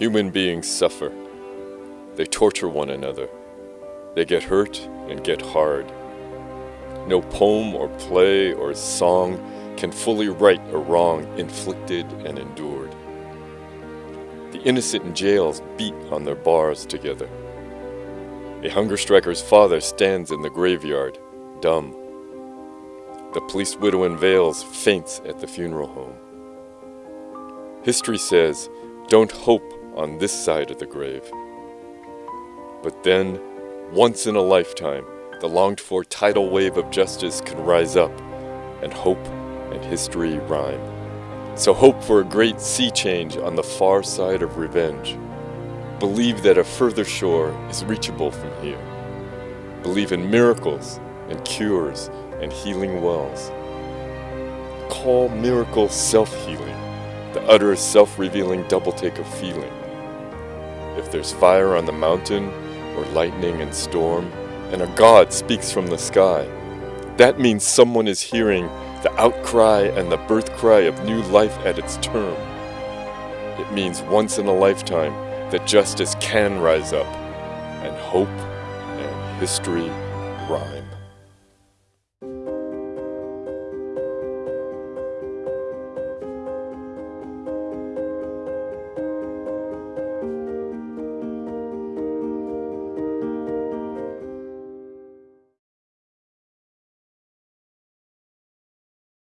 Human beings suffer. They torture one another. They get hurt and get hard. No poem or play or song can fully right a wrong inflicted and endured. The innocent in jails beat on their bars together. A hunger striker's father stands in the graveyard, dumb. The police widow in veils faints at the funeral home. History says, don't hope on this side of the grave. But then, once in a lifetime, the longed for tidal wave of justice can rise up, and hope and history rhyme. So hope for a great sea change on the far side of revenge. Believe that a further shore is reachable from here. Believe in miracles and cures and healing wells. Call miracle self-healing, the utter self-revealing double-take of feeling. If there's fire on the mountain, or lightning and storm, and a God speaks from the sky, that means someone is hearing the outcry and the birth cry of new life at its term. It means once in a lifetime that justice can rise up, and hope and history rhyme.